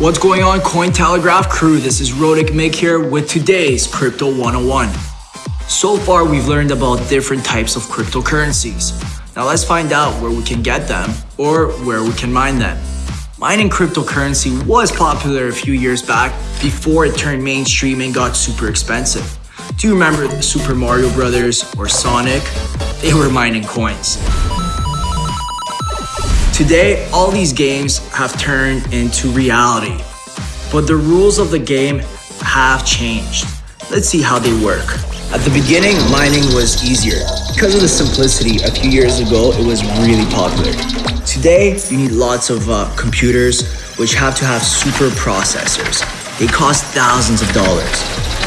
What's going on Cointelegraph crew? This is Rodic Mick here with today's Crypto 101. So far we've learned about different types of cryptocurrencies. Now let's find out where we can get them or where we can mine them. Mining cryptocurrency was popular a few years back before it turned mainstream and got super expensive. Do you remember Super Mario Brothers or Sonic? They were mining coins. Today, all these games have turned into reality, but the rules of the game have changed. Let's see how they work. At the beginning, mining was easier. Because of the simplicity, a few years ago, it was really popular. Today, you need lots of uh, computers, which have to have super processors. They cost thousands of dollars,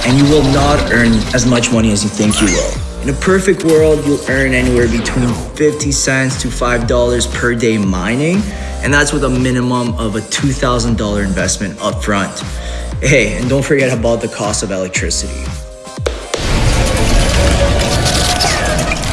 and you will not earn as much money as you think you will. In a perfect world, you'll earn anywhere between 50 cents to $5 per day mining, and that's with a minimum of a $2,000 investment up front. Hey, and don't forget about the cost of electricity.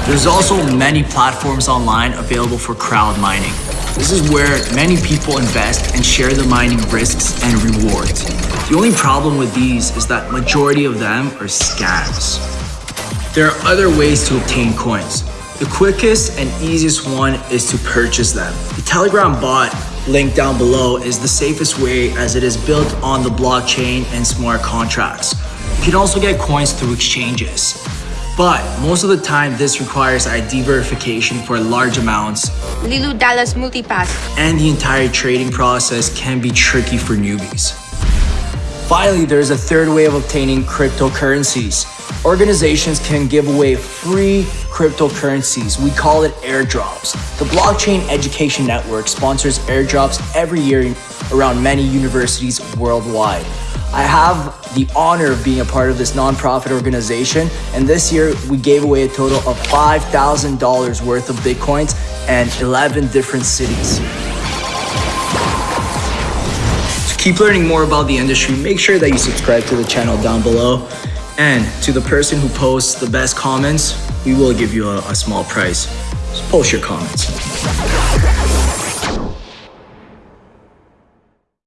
There's also many platforms online available for crowd mining. This is where many people invest and share the mining risks and rewards. The only problem with these is that majority of them are scams. There are other ways to obtain coins. The quickest and easiest one is to purchase them. The Telegram bot link down below is the safest way as it is built on the blockchain and smart contracts. You can also get coins through exchanges. But most of the time, this requires ID verification for large amounts. Leeloo Dallas Multipass. And the entire trading process can be tricky for newbies. Finally, there's a third way of obtaining cryptocurrencies. Organizations can give away free cryptocurrencies. We call it airdrops. The Blockchain Education Network sponsors airdrops every year around many universities worldwide. I have the honor of being a part of this nonprofit organization, and this year we gave away a total of $5,000 worth of Bitcoins and 11 different cities. To keep learning more about the industry, make sure that you subscribe to the channel down below. And to the person who posts the best comments, we will give you a, a small price. Just post your comments.